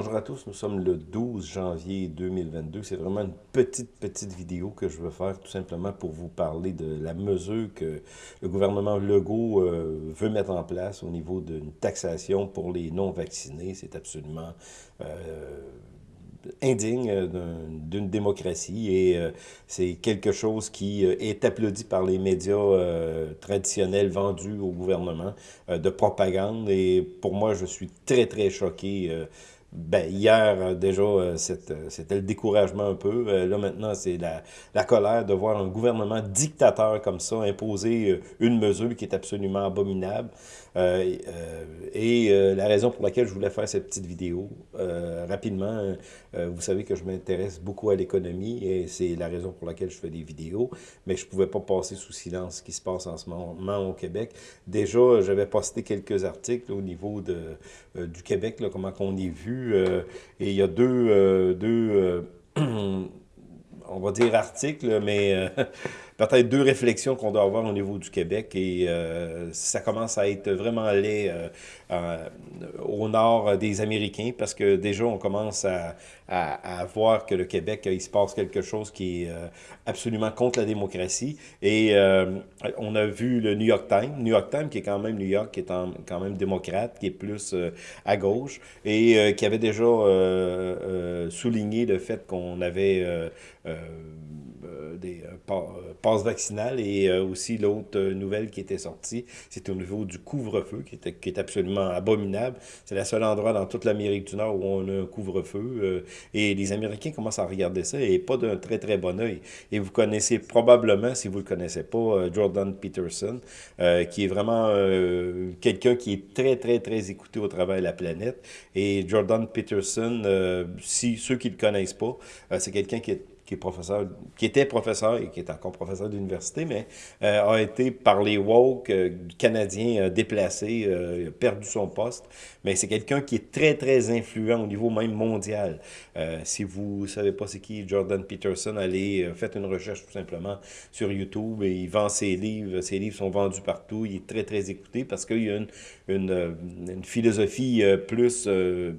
Bonjour à tous, nous sommes le 12 janvier 2022. C'est vraiment une petite, petite vidéo que je veux faire tout simplement pour vous parler de la mesure que le gouvernement Legault euh, veut mettre en place au niveau d'une taxation pour les non-vaccinés. C'est absolument euh, indigne euh, d'une démocratie et c'est quelque chose qui est applaudi par les médias traditionnels vendus au gouvernement de propagande et pour moi je suis très très choqué ben, hier, déjà, c'était le découragement un peu. Là, maintenant, c'est la, la, colère de voir un gouvernement dictateur comme ça imposer une mesure qui est absolument abominable. Euh, euh, et euh, la raison pour laquelle je voulais faire cette petite vidéo, rapidement, vous savez que je m'intéresse beaucoup à l'économie et c'est la raison pour laquelle je fais des vidéos, mais je ne pouvais pas passer sous silence ce qui se passe en ce moment au Québec. Déjà, j'avais posté quelques articles au niveau de, du Québec, comment qu'on est vu, et il y a deux, deux on va dire articles, mais peut-être deux réflexions qu'on doit avoir au niveau du Québec et euh, ça commence à être vraiment laid euh, euh, au nord des Américains parce que déjà on commence à, à, voir que le Québec, il se passe quelque chose qui est absolument contre la démocratie et on a vu le New York Times, New York Times qui est quand même New York, qui est quand même démocrate, qui est plus à gauche et qui avait déjà souligné le fait qu'on avait des passe vaccinale et euh, aussi l'autre euh, nouvelle qui était sortie, c'est au niveau du couvre-feu qui, qui est absolument abominable. C'est le seul endroit dans toute l'Amérique du Nord où on a un couvre-feu euh, et les Américains commencent à regarder ça et pas d'un très très bon oeil. Et vous connaissez probablement, si vous le connaissez pas, Jordan Peterson, qui est vraiment quelqu'un qui est très très très écouté au travers de la planète. Et Jordan Peterson, si ceux qui le connaissent pas, c'est quelqu'un qui est qui est professeur, qui était professeur et qui est encore professeur d'université, mais euh, a été par les woke euh, canadiens euh, déplacé, a perdu son poste. Mais c'est quelqu'un qui est très, très influent au niveau même mondial. si vous ne savez pas c'est qui Jordan Peterson, allez, faites une recherche tout simplement sur YouTube et il vend ses livres. Ses livres sont vendus partout. Il est très, très écouté parce qu'il y a une, une, une philosophie plus, je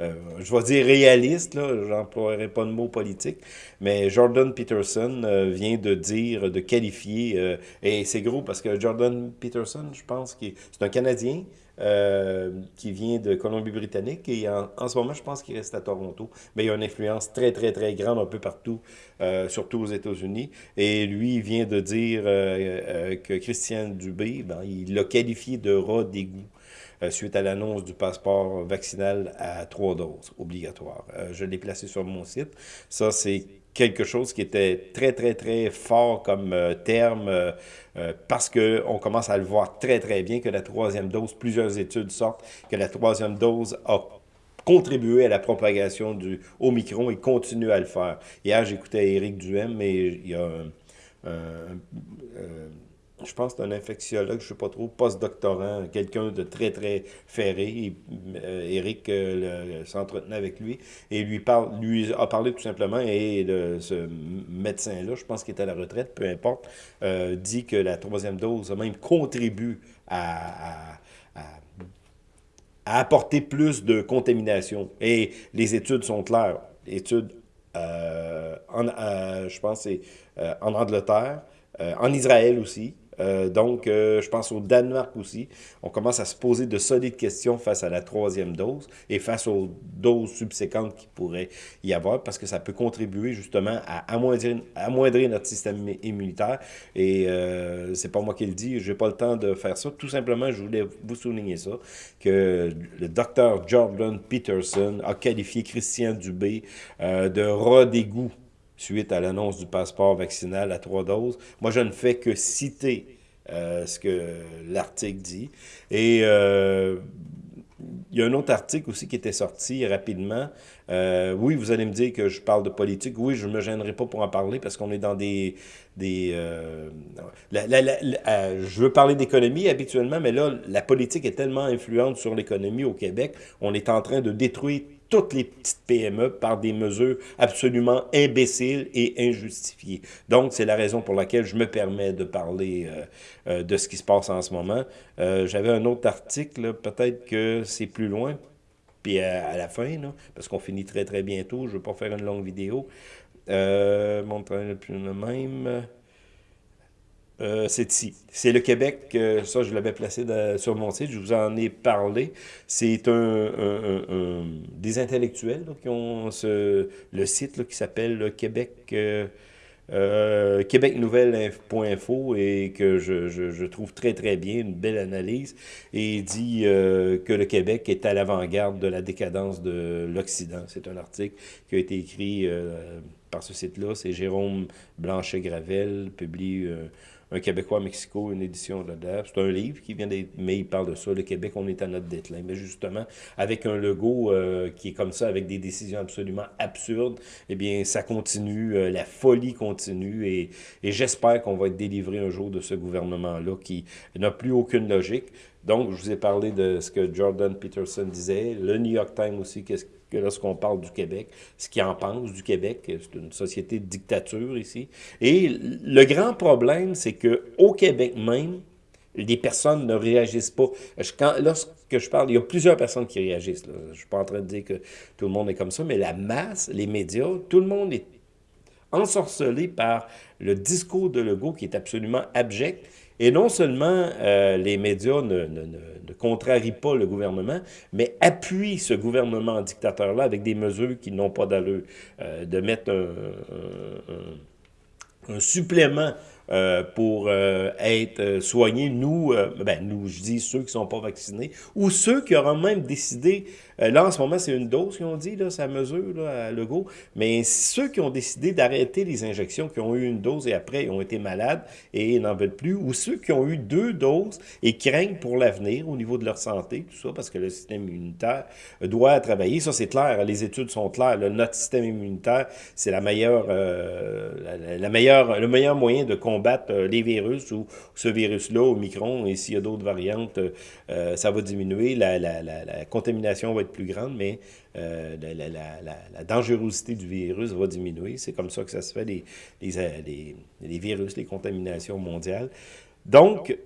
vais dire réaliste, là, j'emploierai pas de mot politique, mais Jordan Peterson euh, vient de dire, de qualifier, euh, et c'est gros parce que Jordan Peterson, je pense que c'est un Canadien euh, qui vient de Colombie-Britannique et en, ce moment, je pense qu'il reste à Toronto, mais il a une influence très, très, très grande un peu partout, surtout aux États-Unis. Et lui, vient de dire que Christian Dubé, ben, il l'a qualifié de rat d'égout. suite à l'annonce du passeport vaccinal à trois doses obligatoire. je l'ai placé sur mon site. Ça, c'est quelque chose qui était très, très, très fort comme euh, terme euh, euh, parce qu'on commence à le voir très, très bien que la troisième dose, plusieurs études sortent, que la troisième dose a contribué à la propagation du Omicron et continue à le faire. Hier, j'écoutais Éric Duhem, mais il y a un je pense que c'est un infectiologue, je ne sais pas trop, post-doctorant, quelqu'un de très, très ferré. Euh, Eric euh, s'entretenait avec lui et lui, parle, lui a parlé tout simplement. Et ce médecin-là, je pense qu'il est à la retraite, peu importe, euh, dit que la troisième dose même contribue à, à, à apporter plus de contamination. Et les études sont claires. Études, en, je pense, c'est en Angleterre, en Israël aussi, euh, donc, euh, je pense au Danemark aussi. On commence à se poser de solides questions face à la troisième dose et face aux doses subséquentes qui pourraient y avoir parce que ça peut contribuer justement à amoindrir, notre système immunitaire. Et euh, c'est pas moi qui le dis, j'ai pas le temps de faire ça. Tout simplement, je voulais vous souligner ça, que le docteur Jordan Peterson a qualifié Christian Dubé euh, de rat d'égout suite à l'annonce du passeport vaccinal à trois doses. Moi, je ne fais que citer euh, ce que l'article dit. Et euh, il y a un autre article aussi qui était sorti rapidement. Euh, oui, vous allez me dire que je parle de politique. Oui, je ne me gênerai pas pour en parler parce qu'on est dans des... des je veux parler d'économie habituellement, mais là, la politique est tellement influente sur l'économie au Québec. On est en train de détruire toutes les petites PME par des mesures absolument imbéciles et injustifiées. Donc, c'est la raison pour laquelle je me permets de parler euh, euh, de ce qui se passe en ce moment. Euh, j'avais un autre article, peut-être que c'est plus loin. puis à, la fin, parce qu'on finit très très bientôt, je ne veux pas faire une longue vidéo. Mon train plus le même. Euh, c'est ici. C'est le Québec, ça je l'avais placé sur mon site, je vous en ai parlé. C'est un, des intellectuels qui ont le site qui s'appelle le Québec... Euh, euh, québecnouvelle.info et que je, je, trouve très très bien, une belle analyse, et il dit euh, que le Québec est à l'avant-garde de la décadence de l'Occident. C'est un article qui a été écrit euh, par ce site-là, c'est Jérôme Blanchet-Gravel, publie un Québécois à Mexico, une édition de C'est un livre qui vient d'être, mais il parle de ça. Le Québec, on est à notre déclin. Mais justement, avec un logo euh, qui est comme ça, avec des décisions absolument absurdes, eh bien, ça continue, euh, la folie continue et, et j'espère qu'on va être délivré un jour de ce gouvernement-là qui n'a plus aucune logique. Donc, je vous ai parlé de ce que Jordan Peterson disait, le New York Times aussi, qu'est-ce que lorsqu'on parle du Québec, ce qu'il en pense du Québec. C'est une société de dictature ici. Et le grand problème, c'est que au Québec même, les personnes ne réagissent pas. Lorsque je parle, il y a plusieurs personnes qui réagissent. Je ne suis pas en train de dire que tout le monde est comme ça, mais la masse, les médias, tout le monde est ensorcelé par le discours de Legault qui est absolument abject et non seulement euh, les médias ne, contrarient pas le gouvernement, mais appuient ce gouvernement dictateur-là avec des mesures qui n'ont pas d'allure. Euh, de mettre un supplément euh, pour euh, être euh, soignés, nous, ben, nous, je dis ceux qui ne sont pas vaccinés, ou ceux qui auront même décidé, là en ce moment c'est une dose qu'ils ont dit, là, ça mesure là, à Legault, mais ceux qui ont décidé d'arrêter les injections, qui ont eu une dose et après ils ont été malades et n'en veulent plus, ou ceux qui ont eu deux doses et craignent pour l'avenir au niveau de leur santé, tout ça, parce que le système immunitaire doit travailler, ça c'est clair, les études sont claires, notre système immunitaire, c'est la meilleure, la, la, meilleure, le meilleur moyen de combattre combattre euh, les virus ou ce virus-là, au micron, et s'il y a d'autres variantes, euh, ça va diminuer, la, contamination va être plus grande, mais euh, la, dangerosité du virus va diminuer. C'est comme ça que ça se fait, les, les virus, les contaminations mondiales. Donc,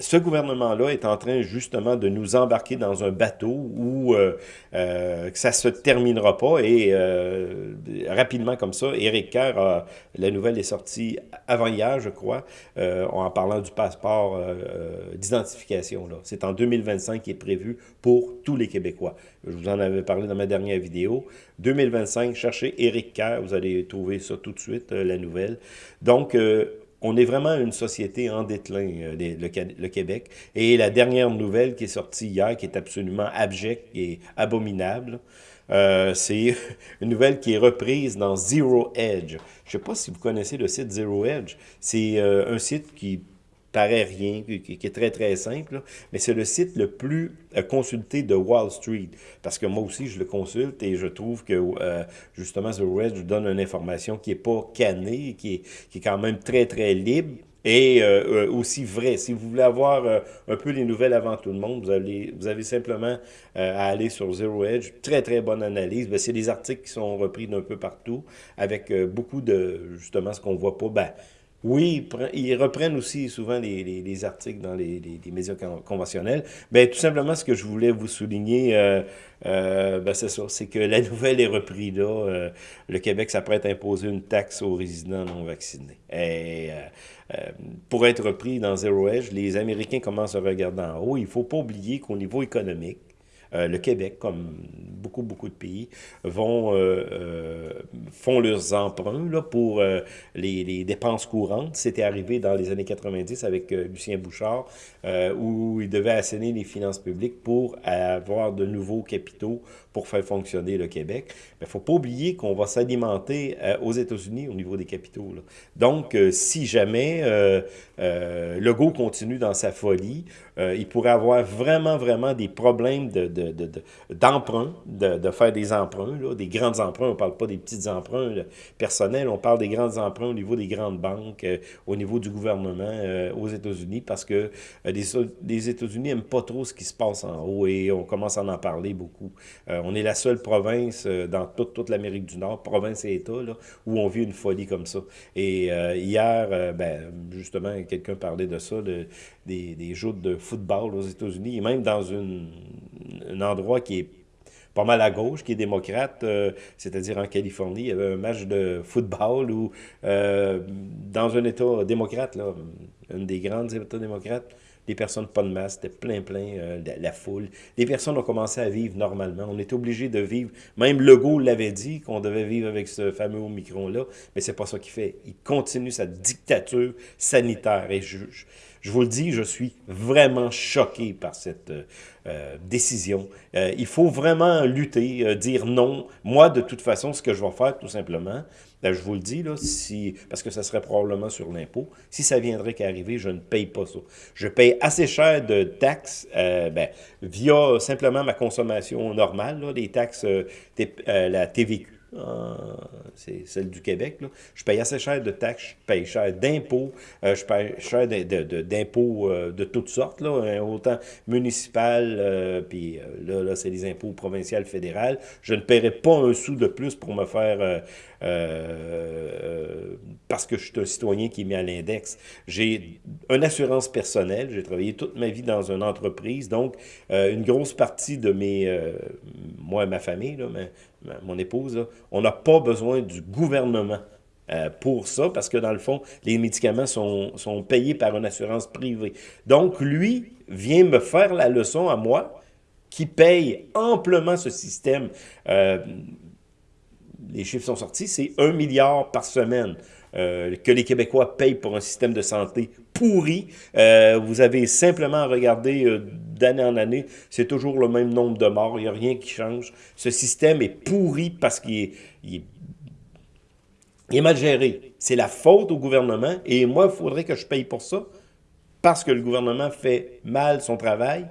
ce gouvernement-là est en train justement de nous embarquer dans un bateau où euh, euh, ça se terminera pas et euh, rapidement comme ça, Éric Kerr, la nouvelle est sortie avant-hier, je crois, en parlant du passeport d'identification. C'est en 2025 qui est prévu pour tous les Québécois. Je vous en avais parlé dans ma dernière vidéo. 2025, cherchez Éric Kerr, vous allez trouver ça tout de suite, la nouvelle. Donc, on est vraiment une société en déclin, euh, le, Québec. Et la dernière nouvelle qui est sortie hier, qui est absolument abjecte et abominable, euh, c'est une nouvelle qui est reprise dans Zero Edge. Je ne sais pas si vous connaissez le site Zero Edge. C'est euh, un site qui paraît rien, qui, est très très simple, mais c'est le site le plus euh, consulté de Wall Street, parce que moi aussi je le consulte et je trouve que euh, justement The Red donne une information qui est pas cannée, qui est, qui est quand même très très libre, et euh, aussi vrai. Si vous voulez avoir un peu les nouvelles avant tout le monde, vous avez, vous avez simplement à aller sur Zero Edge. Très, très bonne analyse. Ben, c'est des articles qui sont repris d'un peu partout avec beaucoup de, justement, ce qu'on voit pas. Ben, oui, ils reprennent aussi souvent les, les, articles dans les, médias conventionnels. Ben, tout simplement, ce que je voulais vous souligner, euh, euh, ben, c'est que la nouvelle est reprise là. Euh, le Québec s'apprête à imposer une taxe aux résidents non vaccinés. Et, pour être repris dans Zero Edge, les Américains commencent à regarder en haut. Il ne faut pas oublier qu'au niveau économique, le Québec, comme beaucoup, beaucoup de pays, vont, euh, euh, font leurs emprunts là, pour les, les, dépenses courantes. C'était arrivé dans les années 90 avec Lucien Bouchard, où il devait assainir les finances publiques pour avoir de nouveaux capitaux pour faire fonctionner le Québec. Mais il ne faut pas oublier qu'on va s'alimenter aux États-Unis au niveau des capitaux. Donc, si jamais euh, Legault continue dans sa folie, il pourrait avoir vraiment, vraiment des problèmes de, d'emprunt, de, de, faire des emprunts, des grands emprunts. On ne parle pas des petits emprunts personnels, on parle des grands emprunts au niveau des grandes banques, euh, au niveau du gouvernement euh, aux États-Unis, parce que euh, les, les États-Unis n'aiment pas trop ce qui se passe en haut et on commence à en parler beaucoup. On est la seule province dans toute, l'Amérique du Nord, province et État, où on vit une folie comme ça. Et hier, ben, justement, quelqu'un parlait de ça, de, des, des de football aux États-Unis, et même dans un endroit qui est pas mal à gauche, qui est démocrate, c'est-à-dire en Californie, il y avait un match de football où, dans un État démocrate, là, une des grandes États démocrates, les personnes pas de masque, c'était plein, plein, euh, la, foule. Les personnes ont commencé à vivre normalement. On était obligé de vivre, même Legault l'avait dit, qu'on devait vivre avec ce fameux Omicron-là, mais c'est pas ça qu'il fait. Il continue sa dictature sanitaire. Et je, vous le dis, je suis vraiment choqué par cette euh, euh, décision. il faut vraiment lutter, dire non. Moi, de toute façon, ce que je vais faire, tout simplement, ben, je vous le dis, là, si, parce que ça serait probablement sur l'impôt, si ça viendrait qu'à arriver, je ne paye pas ça. Je paye assez cher de taxes euh, ben, via simplement ma consommation normale, là, les taxes, euh, euh, la TVQ, c'est celle du Québec. Là. Je paye assez cher de taxes, je paye cher d'impôts, euh, je paye cher d'impôts euh, de, toutes sortes, là, hein, autant municipal, euh, puis là, là c'est les impôts provinciaux, fédéraux. Je ne paierai pas un sou de plus pour me faire, parce que je suis un citoyen qui est mis à l'index. J'ai une assurance personnelle, j'ai travaillé toute ma vie dans une entreprise, donc une grosse partie de mes, moi et ma famille, là, mais, mon épouse, on n'a pas besoin du gouvernement euh, pour ça, parce que dans le fond, les médicaments sont, payés par une assurance privée. Donc, lui vient me faire la leçon à moi, qui paye amplement ce système. Euh, les chiffres sont sortis, c'est un milliard par semaine. Euh, que les Québécois payent pour un système de santé pourri. vous avez simplement à regarder d'année en année, c'est toujours le même nombre de morts, il n'y a rien qui change. Ce système est pourri parce qu'il est, mal géré. C'est la faute au gouvernement, et moi, il faudrait que je paye pour ça, parce que le gouvernement fait mal son travail.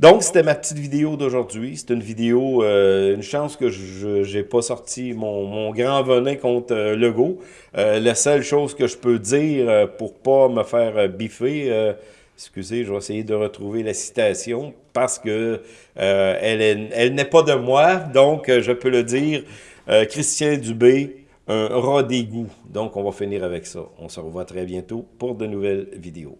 Donc, c'était ma petite vidéo d'aujourd'hui. C'est une vidéo, euh, une chance que je n'ai pas sorti mon, grand venin contre euh, Legault. Euh, la seule chose que je peux dire pour pas me faire biffer, excusez, je vais essayer de retrouver la citation parce que euh, elle, elle n'est pas de moi, donc euh, je peux le dire. Euh, Christian Dubé, un rat d'égout. Donc, on va finir avec ça. On se revoit très bientôt pour de nouvelles vidéos.